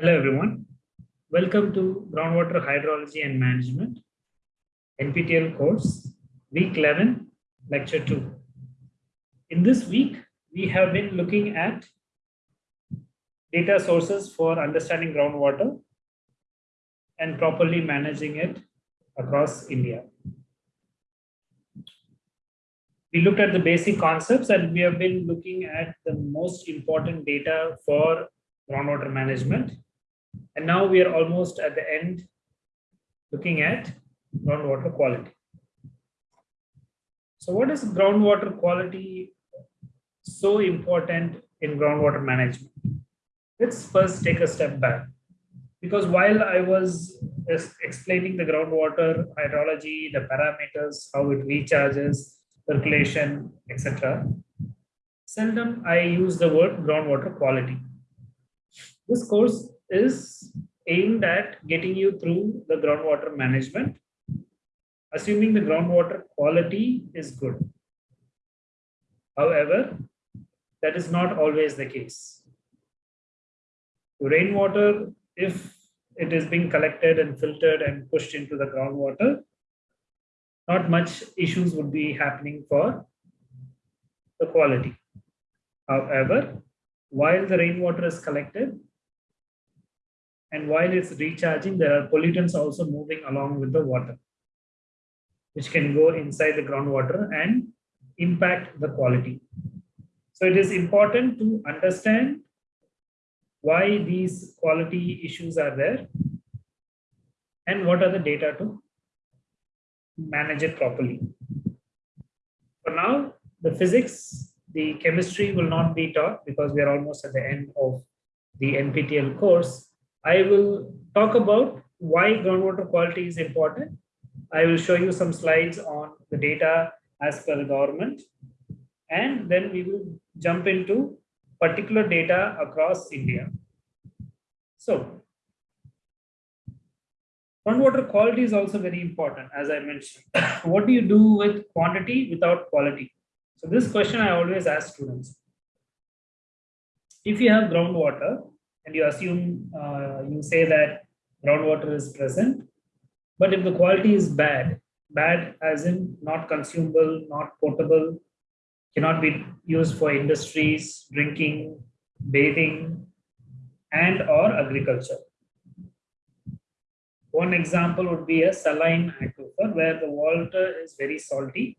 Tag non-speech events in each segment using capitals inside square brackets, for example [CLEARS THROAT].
Hello everyone. Welcome to Groundwater Hydrology and Management, NPTEL course, week 11, lecture 2. In this week, we have been looking at data sources for understanding groundwater and properly managing it across India. We looked at the basic concepts and we have been looking at the most important data for groundwater management and now we are almost at the end looking at groundwater quality. So what is groundwater quality so important in groundwater management? Let's first take a step back. Because while I was explaining the groundwater hydrology, the parameters, how it recharges, circulation, etc., seldom I use the word groundwater quality. This course is aimed at getting you through the groundwater management, assuming the groundwater quality is good. However, that is not always the case. Rainwater, if it is being collected and filtered and pushed into the groundwater, not much issues would be happening for the quality. However, while the rainwater is collected, and while it's recharging, there are pollutants also moving along with the water, which can go inside the groundwater and impact the quality. So it is important to understand why these quality issues are there and what are the data to manage it properly. For now, the physics, the chemistry will not be taught because we are almost at the end of the NPTEL course. I will talk about why groundwater quality is important. I will show you some slides on the data as per the government. And then we will jump into particular data across India. So, groundwater quality is also very important, as I mentioned. [COUGHS] what do you do with quantity without quality? So this question I always ask students. If you have groundwater, and you assume uh, you say that groundwater is present. But if the quality is bad bad as in not consumable not potable cannot be used for industries drinking bathing and or agriculture. One example would be a saline aquifer where the water is very salty.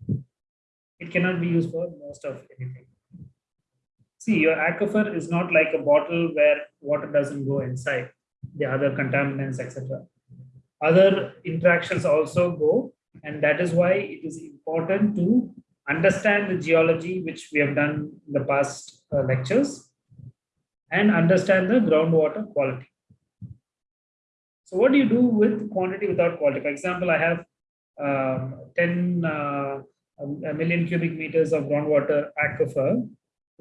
It cannot be used for most of anything See, your aquifer is not like a bottle where water doesn't go inside, the other contaminants, etc. Other interactions also go, and that is why it is important to understand the geology, which we have done in the past uh, lectures, and understand the groundwater quality. So what do you do with quantity without quality? For example, I have um, 10 uh, a million cubic meters of groundwater aquifer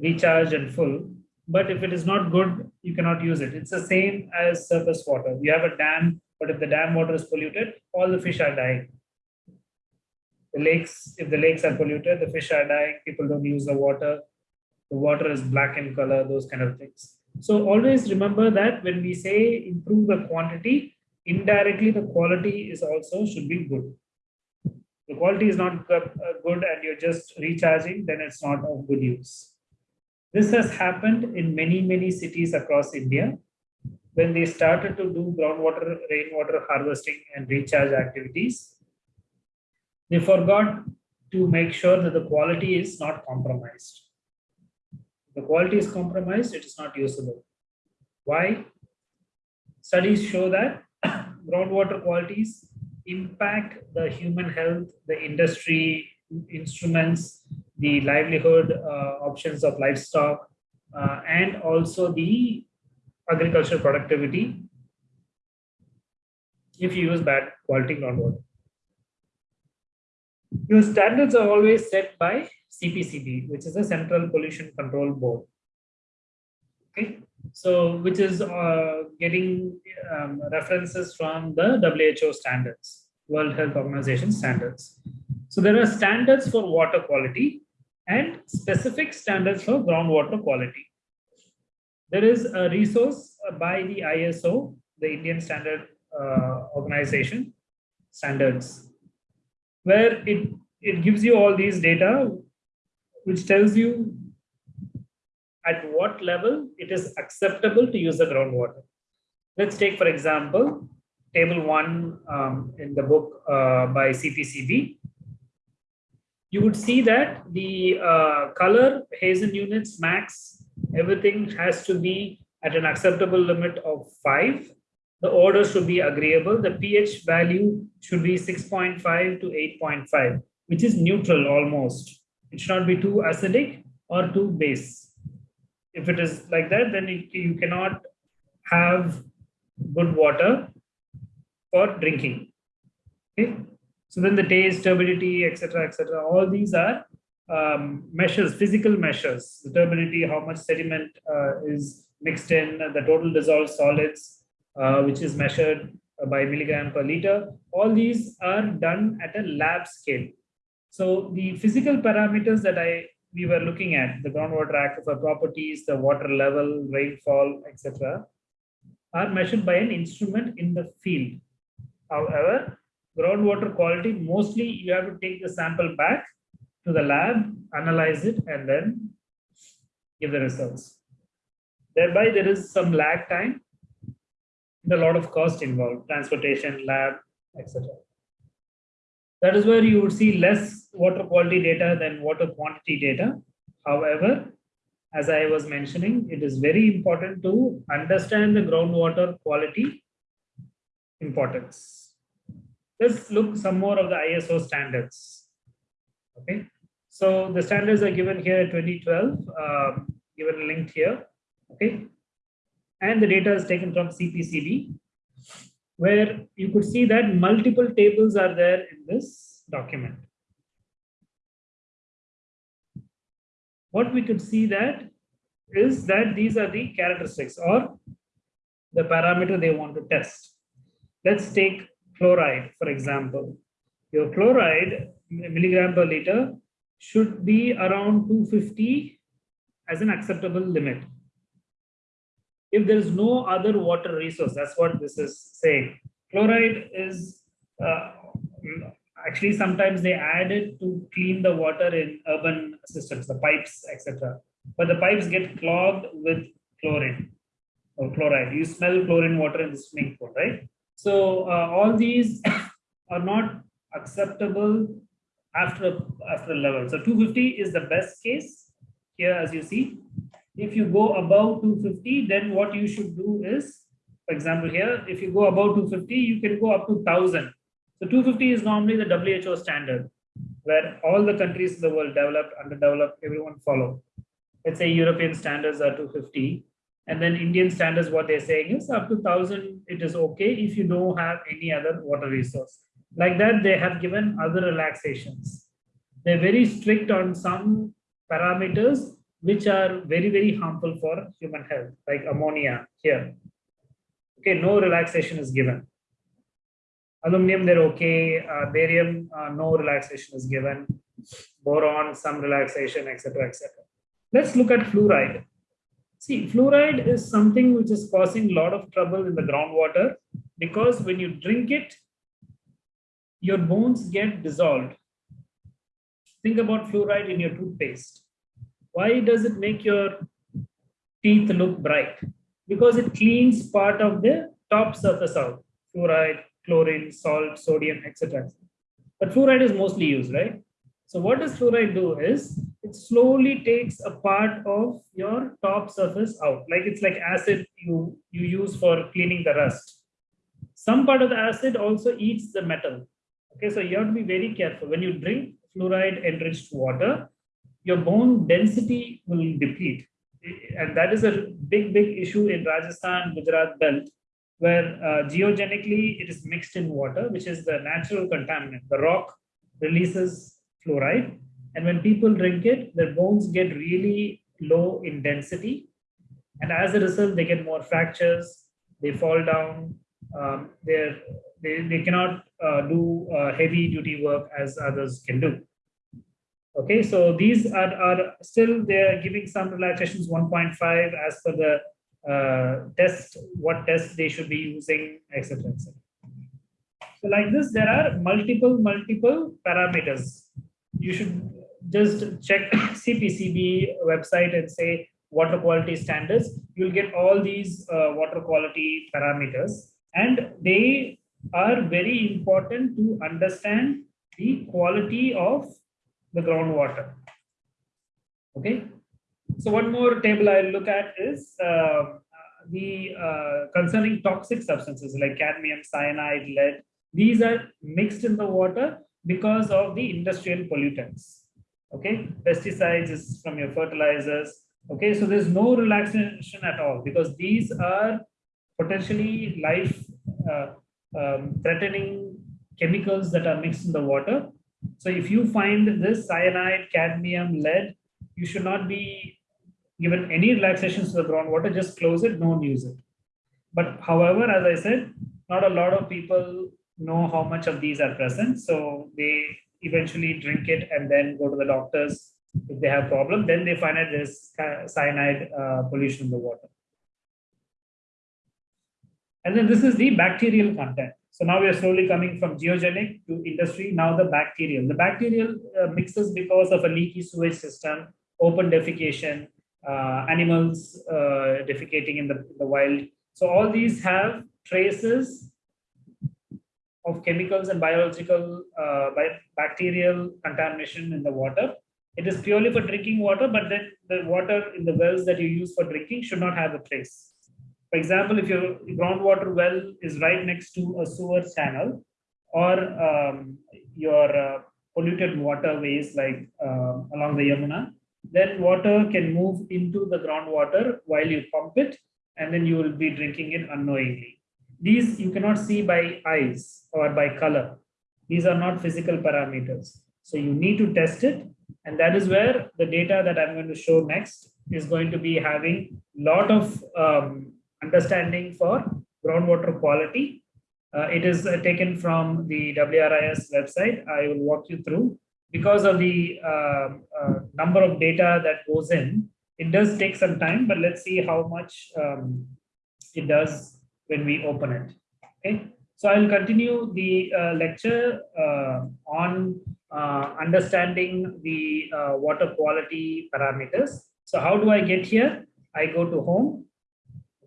recharged and full. But if it is not good, you cannot use it. It's the same as surface water. You have a dam, but if the dam water is polluted, all the fish are dying. The lakes, if the lakes are polluted, the fish are dying, people don't use the water. The water is black in color, those kind of things. So always remember that when we say improve the quantity, indirectly the quality is also should be good. The quality is not good uh, and you're just recharging, then it's not of good use. This has happened in many, many cities across India when they started to do groundwater, rainwater harvesting and recharge activities. They forgot to make sure that the quality is not compromised. The quality is compromised, it is not usable. Why? Studies show that [COUGHS] groundwater qualities impact the human health, the industry, instruments, the livelihood uh, options of livestock, uh, and also the agricultural productivity if you use bad quality groundwater. Your standards are always set by CPCB, which is the Central Pollution Control Board. Okay, so which is uh, getting um, references from the WHO standards, World Health Organization standards. So there are standards for water quality and specific standards for groundwater quality. there is a resource by the ISO, the Indian Standard uh, Organization standards, where it, it gives you all these data, which tells you at what level it is acceptable to use the groundwater. Let's take, for example, table one um, in the book uh, by CPCB. You would see that the uh, color Hazen units max, everything has to be at an acceptable limit of five the order should be agreeable. The pH value should be 6.5 to 8.5, which is neutral almost. It should not be too acidic or too base. If it is like that, then it, you cannot have good water for drinking. Okay. So then the taste, turbidity, etc., etc. All these are um, measures, physical measures. The turbidity, how much sediment uh, is mixed in, the total dissolved solids, uh, which is measured by milligram per liter. All these are done at a lab scale. So the physical parameters that I we were looking at, the groundwater aquifer properties, the water level, rainfall, etc., are measured by an instrument in the field. However, groundwater quality, mostly you have to take the sample back to the lab, analyze it, and then give the results. Thereby, there is some lag time and a lot of cost involved, transportation, lab, etc. That is where you would see less water quality data than water quantity data. However, as I was mentioning, it is very important to understand the groundwater quality importance. Let's look some more of the ISO standards. Okay, so the standards are given here 2012, um, given linked here. Okay, and the data is taken from CPCB, where you could see that multiple tables are there in this document. What we could see that is that these are the characteristics or the parameter they want to test. Let's take chloride, for example. Your chloride milligram per liter should be around 250 as an acceptable limit if there is no other water resource. That's what this is saying. Chloride is uh, actually sometimes they add it to clean the water in urban systems, the pipes, etc. But the pipes get clogged with chlorine or chloride. You smell chlorine water in the swimming pool, right? So uh, all these [COUGHS] are not acceptable after after a level. So 250 is the best case here, as you see. If you go above 250, then what you should do is, for example, here, if you go above 250, you can go up to 1000. So 250 is normally the WHO standard, where all the countries in the world, developed, underdeveloped, everyone follow. Let's say European standards are 250. And then Indian standards, what they're saying is up to 1000, it is okay if you don't have any other water resource. Like that, they have given other relaxations. They're very strict on some parameters which are very, very harmful for human health, like ammonia here. Okay, no relaxation is given. Aluminum, they're okay. Uh, barium, uh, no relaxation is given. Boron, some relaxation, etc., etc. Let's look at fluoride. See, fluoride is something which is causing a lot of trouble in the groundwater because when you drink it, your bones get dissolved. Think about fluoride in your toothpaste why does it make your teeth look bright? Because it cleans part of the top surface out, fluoride, chlorine, salt, sodium, etc. But fluoride is mostly used, right? So what does fluoride do is it slowly takes a part of your top surface out. Like it's like acid you, you use for cleaning the rust. Some part of the acid also eats the metal. Okay, so you have to be very careful. When you drink fluoride enriched water, your bone density will deplete. And that is a big, big issue in Rajasthan, Gujarat belt, where uh, geogenically it is mixed in water, which is the natural contaminant. The rock releases fluoride. And when people drink it, their bones get really low in density. And as a result, they get more fractures, they fall down, um, they they cannot uh, do uh, heavy duty work as others can do. Okay, so these are, are still they're giving some relaxations 1.5 as per the uh, test what test they should be using, etc. etc. So like this, there are multiple, multiple parameters. You should just check [COUGHS] CPCB website and say water quality standards. You'll get all these uh, water quality parameters and they are very important to understand the quality of the groundwater. Okay. So one more table I'll look at is uh, the uh, concerning toxic substances like cadmium, cyanide, lead. These are mixed in the water because of the industrial pollutants. Okay, pesticides is from your fertilizers. Okay, so there's no relaxation at all because these are potentially life uh, um, threatening chemicals that are mixed in the water. So if you find this cyanide, cadmium, lead, you should not be given any relaxations to the groundwater, just close it, don't use it. But however, as I said, not a lot of people know how much of these are present. So they eventually drink it and then go to the doctors if they have problem. Then they find out there's cyanide uh, pollution in the water. And then this is the bacterial content. So now we are slowly coming from geogenic to industry, now the bacterial. The bacterial uh, mixes because of a leaky sewage system, open defecation, uh, animals uh, defecating in the, the wild. So all these have traces of chemicals and biological uh, bacterial contamination in the water. It is purely for drinking water, but then the water in the wells that you use for drinking should not have a trace. For example, if your groundwater well is right next to a sewer channel or um, your uh, polluted waterways like uh, along the Yamuna, then water can move into the groundwater while you pump it and then you will be drinking it unknowingly. These you cannot see by eyes or by color. These are not physical parameters. So you need to test it. And that is where the data that I'm going to show next is going to be having a lot of um, understanding for groundwater quality. Uh, it is uh, taken from the WRIS website. I will walk you through. Because of the uh, uh, number of data that goes in, it does take some time, but let's see how much um, it does when we open it. Okay, so I'll continue the uh, lecture uh, on understanding the water quality parameters. So how do I get here? I go to home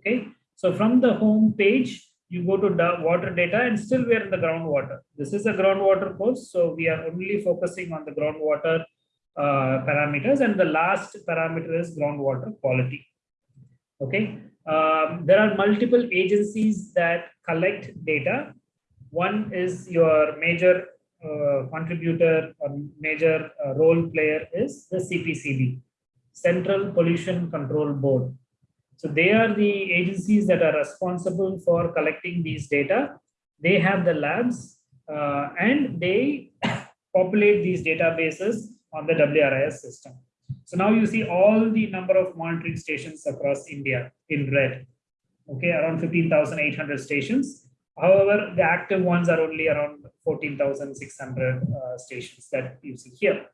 Okay, so from the home page, you go to water data and still we are in the groundwater. This is a groundwater course, so we are only focusing on the groundwater uh, parameters and the last parameter is groundwater quality. Okay, um, there are multiple agencies that collect data. One is your major uh, contributor or major uh, role player is the CPCB, Central Pollution Control Board. So they are the agencies that are responsible for collecting these data. They have the labs uh, and they [COUGHS] populate these databases on the WRIS system. So now you see all the number of monitoring stations across India in red. Okay, around 15,800 stations. However, the active ones are only around 14,600 uh, stations that you see here.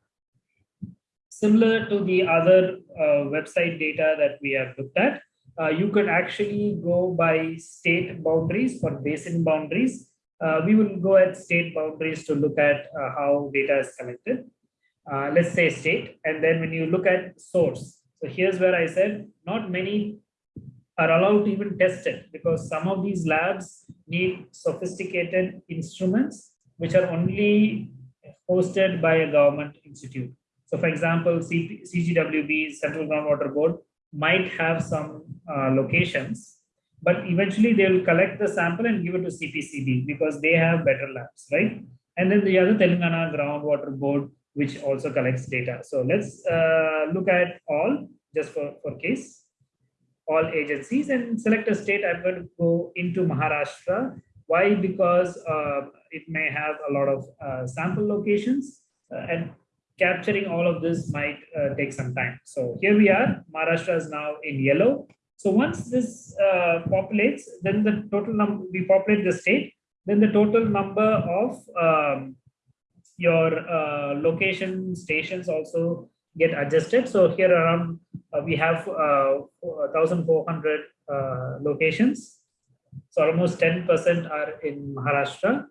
Similar to the other uh, website data that we have looked at, uh, you could actually go by state boundaries or basin boundaries. Uh, we will go at state boundaries to look at uh, how data is collected. Uh, let's say state, and then when you look at source. So here's where I said not many are allowed to even test it because some of these labs need sophisticated instruments which are only hosted by a government institute. So for example, CP, CGWB, Central Groundwater Board, might have some uh, locations, but eventually they will collect the sample and give it to CPCB because they have better labs, right? And then the other Telangana Groundwater Board, which also collects data. So let's uh, look at all just for, for case, all agencies and select a state. I'm going to go into Maharashtra. Why? Because uh, it may have a lot of uh, sample locations uh, and capturing all of this might uh, take some time. So here we are, Maharashtra is now in yellow. So once this uh, populates, then the total number, we populate the state, then the total number of um, your uh, location stations also get adjusted. So here around, uh, we have 1,400 uh, uh, locations. So almost 10% are in Maharashtra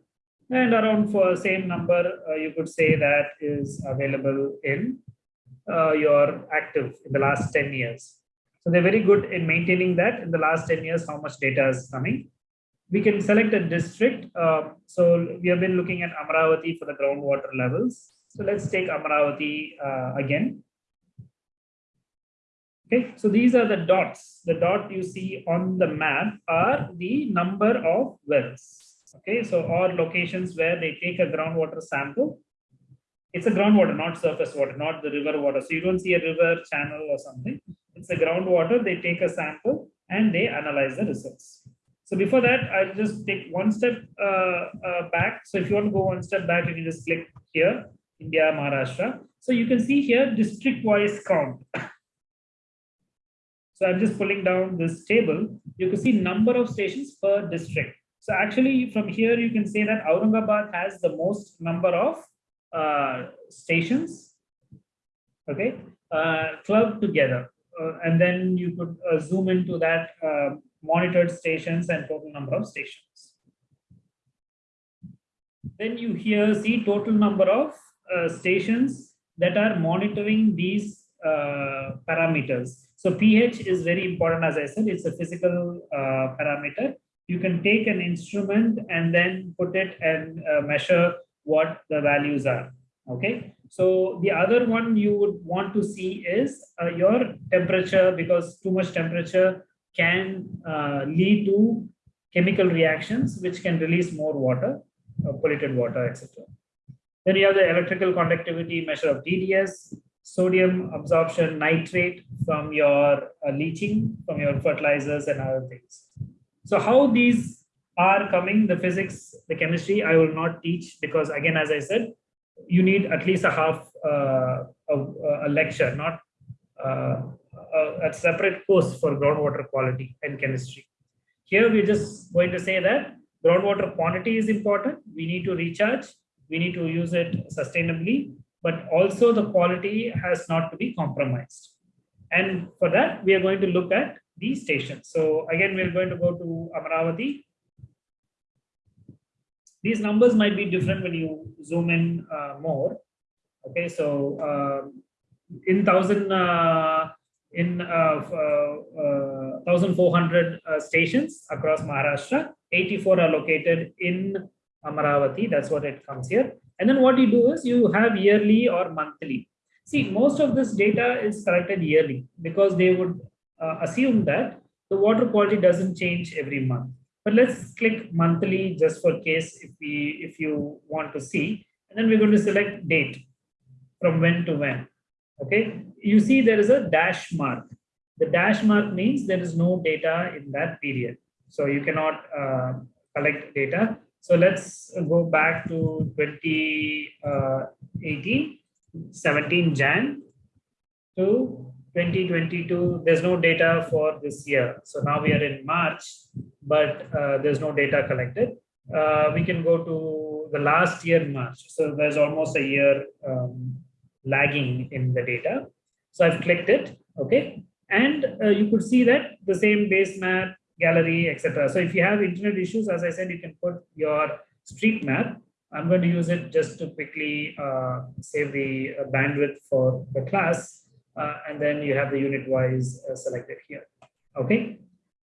and around for same number, uh, you could say that is available in uh, your active in the last 10 years. So they're very good in maintaining that in the last 10 years, how much data is coming. We can select a district. Uh, so we have been looking at Amaravati for the groundwater levels. So let's take Amaravati uh, again. Okay, so these are the dots. The dot you see on the map are the number of wells. Okay, so or locations where they take a groundwater sample. It's a groundwater, not surface water, not the river water. So you don't see a river channel or something. It's a groundwater. They take a sample and they analyze the results. So before that, I'll just take one step uh, uh, back. So if you want to go one step back, you can just click here, India, Maharashtra. So you can see here district-wise count. So I'm just pulling down this table. You can see number of stations per district. So actually from here, you can say that Aurangabad has the most number of uh, stations, okay, uh, clubbed together. Uh, and then you could uh, zoom into that monitored stations and total number of stations. Then you here see total number of uh, stations that are monitoring these parameters. So pH is very important, as I said, it's a physical parameter you can take an instrument and then put it and uh, measure what the values are. Okay. So the other one you would want to see is uh, your temperature because too much temperature can uh, lead to chemical reactions which can release more water, uh, polluted water, etc. Then you have the electrical conductivity measure of TDS, sodium absorption nitrate from your uh, leaching, from your fertilizers and other things. So how these are coming, the physics, the chemistry, I will not teach because again, as I said, you need at least a half uh, a, a, lecture, not uh, a, a, separate course for groundwater quality and chemistry. Here we're just going to say that groundwater quantity is important. We need to recharge. We need to use it sustainably, but also the quality has not to be compromised. And for that, we are going to look at these stations. So again, we're going to go to Amaravati. These numbers might be different when you zoom in uh, more. Okay, so um, in thousand uh, in uh, uh 1,400 uh, stations across Maharashtra, 84 are located in Amaravati. That's what it comes here. And then what you do is you have yearly or monthly. See, most of this data is collected yearly because they would uh, assume that the water quality doesn't change every month. But let's click monthly just for case if we if you want to see, and then we're going to select date from when to when. Okay, you see there is a dash mark. The dash mark means there is no data in that period. So you cannot uh, collect data. So let's go back to 2018, uh, 17 Jan to 2022, there's no data for this year. So now we are in March, but uh, there's no data collected. Uh, we can go to the last year March. So there's almost a year um, lagging in the data. So I've clicked it, okay? And uh, you could see that the same base map, gallery, etc. So if you have internet issues, as I said, you can put your street map. I'm going to use it just to quickly uh, save the uh, bandwidth for the class uh, and then you have the unit wise uh, selected here. Okay.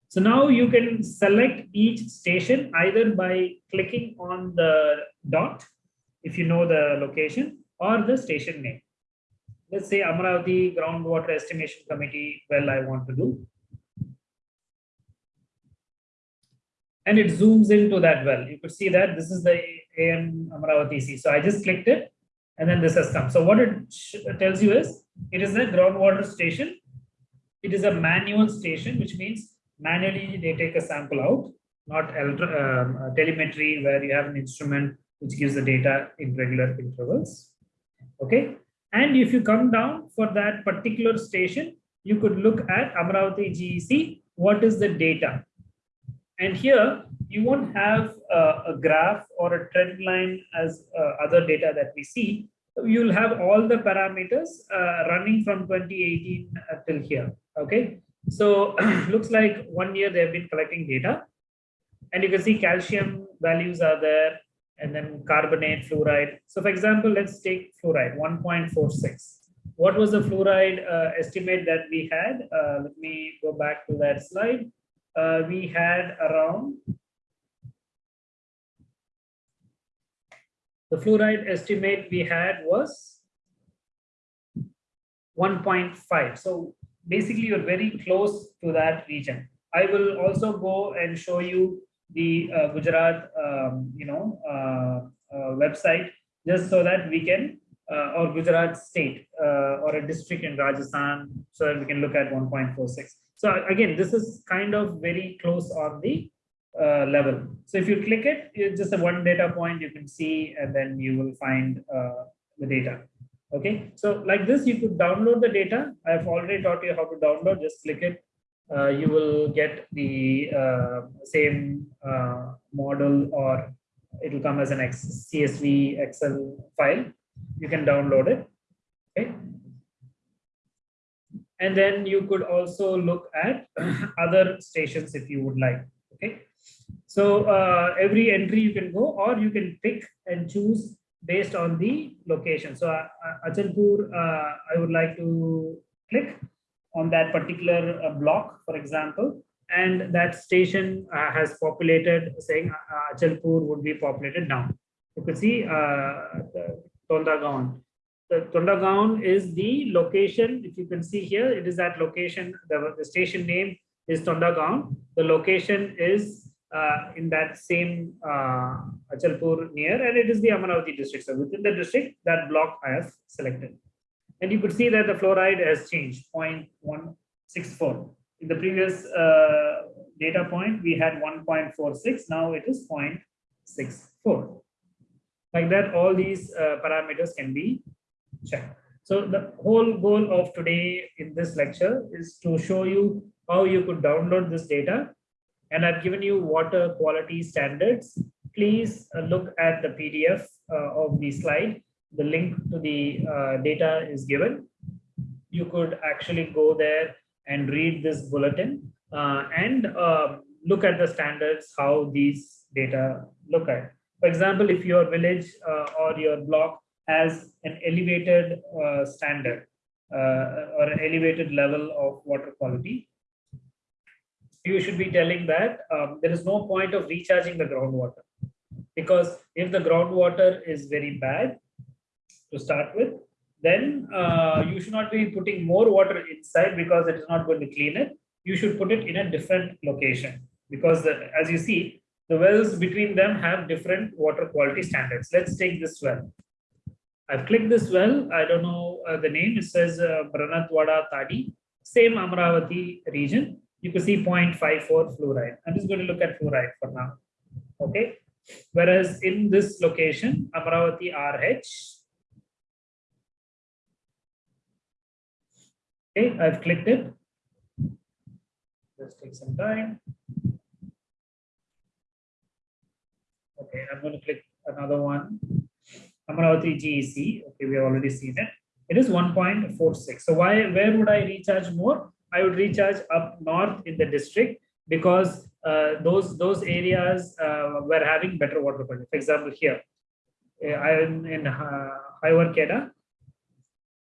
So now you can select each station either by clicking on the dot, if you know the location, or the station name. Let's say Amaravati Groundwater Estimation Committee, well, I want to do. And it zooms into that well. You could see that this is the AM Amaravati C. So I just clicked it and then this has come. So what it tells you is it is a groundwater station. It is a manual station, which means manually they take a sample out, not um, telemetry where you have an instrument which gives the data in regular intervals. Okay. And if you come down for that particular station, you could look at Amaravati GEC, what is the data? And here you won't have uh, a graph or a trend line as uh, other data that we see, you'll have all the parameters uh, running from 2018 till here. Okay. So [CLEARS THROAT] looks like one year they've been collecting data. And you can see calcium values are there and then carbonate, fluoride. So for example, let's take fluoride, 1.46. What was the fluoride uh, estimate that we had? Uh, let me go back to that slide. Uh, we had around the fluoride estimate we had was 1.5. So basically you're very close to that region. I will also go and show you the uh, Gujarat, um, you know, uh, uh, website just so that we can, uh, or Gujarat state uh, or a district in Rajasthan, so that we can look at 1.46. So again, this is kind of very close on the uh, level. So if you click it, it's just a one data point you can see, and then you will find the data. Okay, so like this, you could download the data. I've already taught you how to download. Just click it uh, you will get the uh, same uh, model or it will come as an X CSV Excel file. You can download it. Okay. And then you could also look at [CLEARS THROAT] other stations if you would like. Okay. So uh, every entry you can go or you can pick and choose based on the location. So uh, Achalpur, uh, I would like to click on that particular uh, block, for example, and that station uh, has populated, saying uh, Achalpur would be populated now. You could see uh, Tondagaon. The Tondagaon is the location, if you can see here, it is that location, the, the station name is Tondagaon. The location is uh, in that same uh, Achalpur near, and it is the Amaravati district. So within the district, that block I have selected. And you could see that the fluoride has changed 0.164. In the previous uh, data point, we had 1.46. Now it is 0.64. Like that, all these uh, parameters can be checked. So the whole goal of today in this lecture is to show you how you could download this data. And I've given you water quality standards. Please uh, look at the PDF uh, of the slide the link to the uh, data is given. You could actually go there and read this bulletin uh, and uh, look at the standards, how these data look at. For example, if your village uh, or your block has an elevated uh, standard uh, or an elevated level of water quality, you should be telling that um, there is no point of recharging the groundwater because if the groundwater is very bad, to start with, then uh, you should not be putting more water inside because it is not going to clean it. You should put it in a different location because the, as you see, the wells between them have different water quality standards. Let's take this well. I've clicked this well. I don't know uh, the name. It says uh, Branatwada Tadi, same Amravati region. You can see 0.54 fluoride. I'm just going to look at fluoride for now. Okay. Whereas in this location, Amravati RH, Okay, I've clicked it. Just take some time. Okay, I'm going to click another one. Amaravati GEC. Okay, we have already seen it. It is 1.46. So why, where would I recharge more? I would recharge up north in the district because uh, those those areas uh, were having better water quality. For example, here uh, I am in uh, Keda.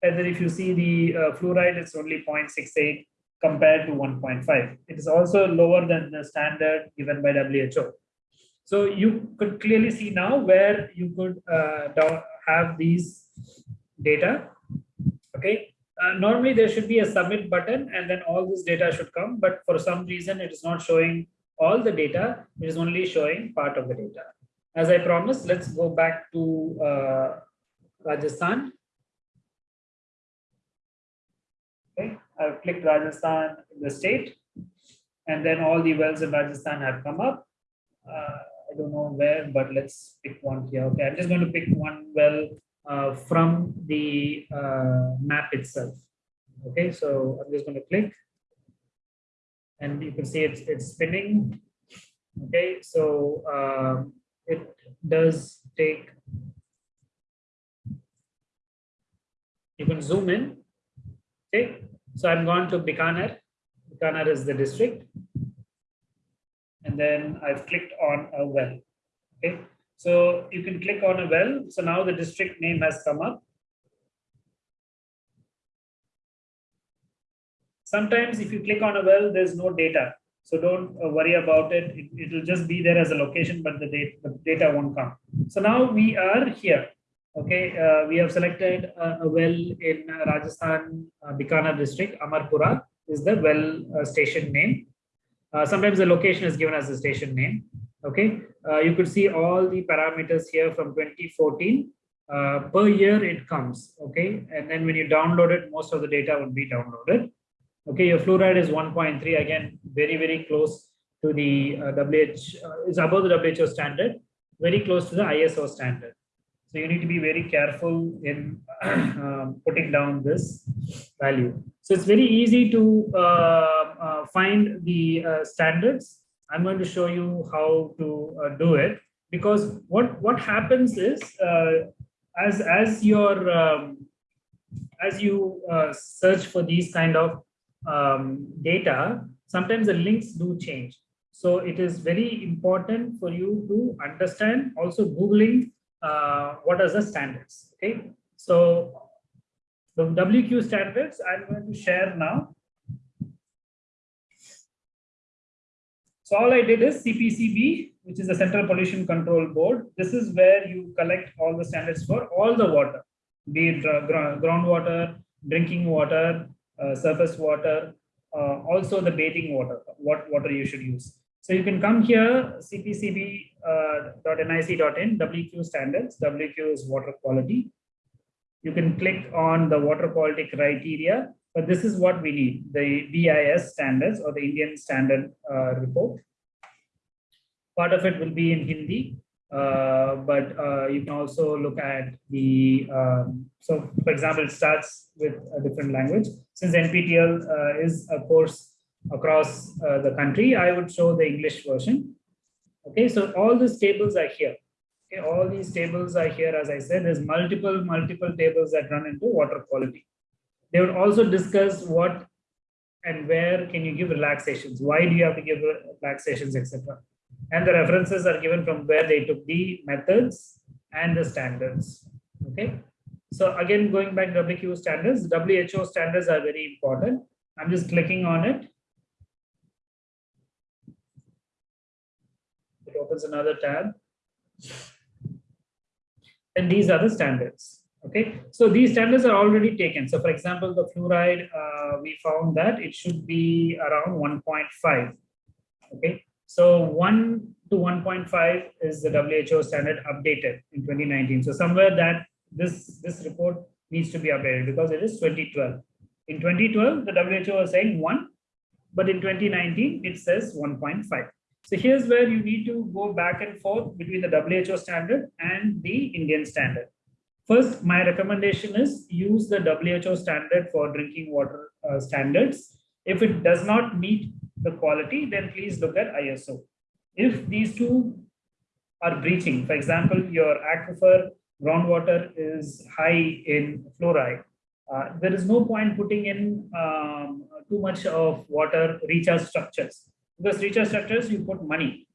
And then if you see the uh, fluoride, it's only 0.68 compared to 1.5. It is also lower than the standard given by WHO. So you could clearly see now where you could uh, have these data. Okay. Uh, normally there should be a submit button and then all this data should come. But for some reason, it is not showing all the data. It is only showing part of the data. As I promised, let's go back to uh, Rajasthan I've clicked Rajasthan in the state, and then all the wells in Rajasthan have come up. Uh, I don't know where, but let's pick one here. Okay, I'm just going to pick one well uh, from the uh, map itself. Okay, so I'm just going to click, and you can see it's it's spinning. Okay, so um, it does take. You can zoom in Okay, so I'm going to Bikaner. Bikaner is the district. And then I've clicked on a well. Okay, so you can click on a well. So now the district name has come up. Sometimes if you click on a well, there's no data. So don't uh, worry about it. it. will just be there as a location, but the the data won't come. So now we are here. Okay, uh, we have selected a, a well in Rajasthan, uh, Bikaner district, Amarpura is the well uh, station name. Uh, sometimes the location is given as the station name. Okay, uh, you could see all the parameters here from 2014. Uh, per year it comes. Okay, and then when you download it, most of the data would be downloaded. Okay, your fluoride is 1.3 again, very very close to the WH. is above the WHO standard, very close to the ISO standard. So you need to be very careful in [CLEARS THROAT] um, putting down this value. So it's very easy to uh, uh, find the uh, standards. I'm going to show you how to uh, do it because what what happens is uh, as as your um, as you uh, search for these kind of um, data, sometimes the links do change. So it is very important for you to understand also Googling uh, what are the standards. Okay, so the WQ standards I'm going to share now. So all I did is CPCB, which is the Central Pollution Control Board. This is where you collect all the standards for all the water, be it uh, groundwater, drinking water, uh, surface water, uh, also the bathing water, what water you should use. So you can come here, cpcb.nic.in, uh, WQ standards. WQ is water quality. You can click on the water quality criteria, but this is what we need, the BIS standards or the Indian standard uh, report. Part of it will be in Hindi, uh, but uh, you can also look at the, um, so for example, it starts with a different language. Since NPTEL uh, is a course across uh, the country, I would show the English version. Okay, so all these tables are here. Okay, all these tables are here, as I said, there's multiple, multiple tables that run into water quality. They would also discuss what and where can you give relaxations, why do you have to give relaxations, etc. And the references are given from where they took the methods and the standards. Okay, so again, going back to WQ standards, WHO standards are very important. I'm just clicking on it. It opens another tab and these are the standards. Okay, so these standards are already taken. So for example, the fluoride, uh, we found that it should be around 1.5. Okay, so 1 to 1.5 is the WHO standard updated in 2019. So somewhere that this, this report needs to be updated because it is 2012. In 2012, the WHO was saying 1, but in 2019, it says 1.5. So here's where you need to go back and forth between the WHO standard and the Indian standard. First, my recommendation is use the WHO standard for drinking water uh, standards. If it does not meet the quality, then please look at ISO. If these two are breaching, for example, your aquifer groundwater is high in fluoride, uh, there is no point putting in um, too much of water recharge structures because recharge structures, you put money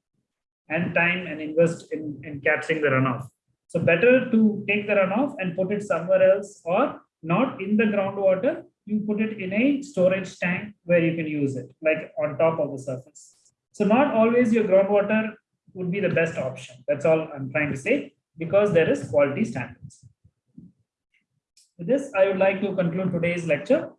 and time and invest in, in capturing the runoff. So better to take the runoff and put it somewhere else or not in the groundwater, you put it in a storage tank where you can use it, like on top of the surface. So not always your groundwater would be the best option. That's all I'm trying to say, because there is quality standards. With this, I would like to conclude today's lecture.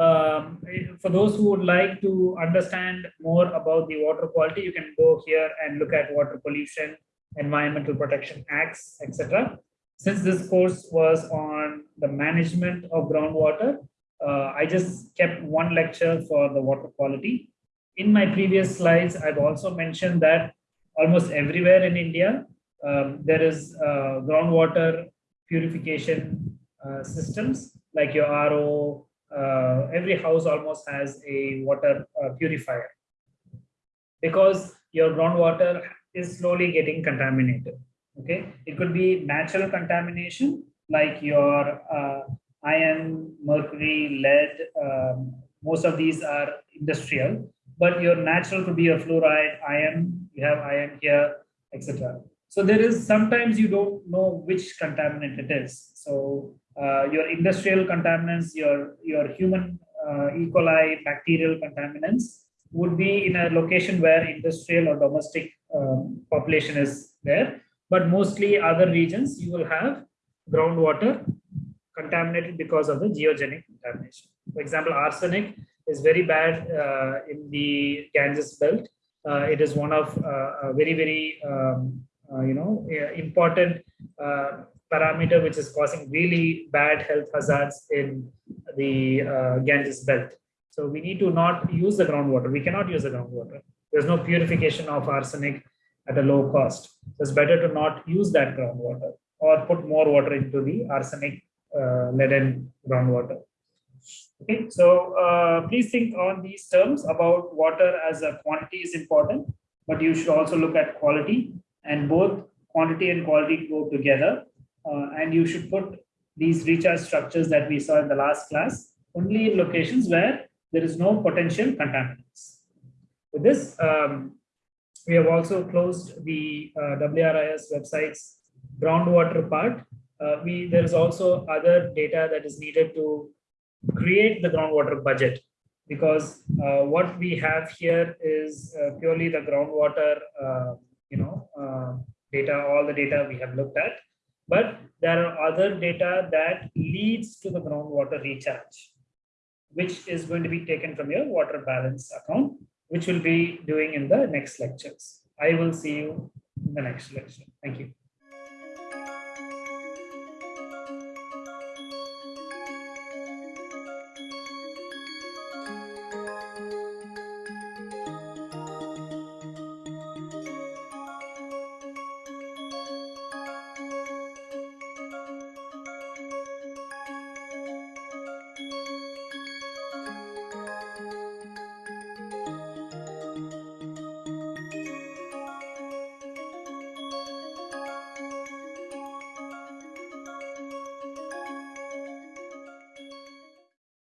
Um, for those who would like to understand more about the water quality, you can go here and look at water pollution, environmental protection acts, etc. Since this course was on the management of groundwater, uh, I just kept one lecture for the water quality. In my previous slides, I've also mentioned that almost everywhere in India, um, there is uh, groundwater purification uh, systems like your RO, uh, every house almost has a water uh, purifier because your groundwater is slowly getting contaminated. Okay, it could be natural contamination like your uh, iron, mercury, lead, um, most of these are industrial, but your natural could be a fluoride, iron, you have iron here, etc. So there is sometimes you don't know which contaminant it is. So your industrial contaminants, your, your human uh, E. coli bacterial contaminants would be in a location where industrial or domestic um, population is there. But mostly other regions, you will have groundwater contaminated because of the geogenic contamination. For example, arsenic is very bad uh, in the Ganges belt. Uh, it is one of uh, very, very, um, uh, you know, important uh, parameter which is causing really bad health hazards in the uh, Ganges belt. So we need to not use the groundwater. We cannot use the groundwater. There's no purification of arsenic at a low cost. So it's better to not use that groundwater or put more water into the arsenic uh, leaden groundwater. Okay, so uh, please think on these terms about water as a quantity is important, but you should also look at quality and both quantity and quality go together. Uh, and you should put these recharge structures that we saw in the last class only in locations where there is no potential contaminants. With this, um, we have also closed the uh, WRIS website's groundwater part. Uh, we There is also other data that is needed to create the groundwater budget because uh, what we have here is uh, purely the groundwater, uh, you know, data, all the data we have looked at. But there are other data that leads to the groundwater recharge which is going to be taken from your water balance account, which we'll be doing in the next lectures. I will see you in the next lecture. Thank you.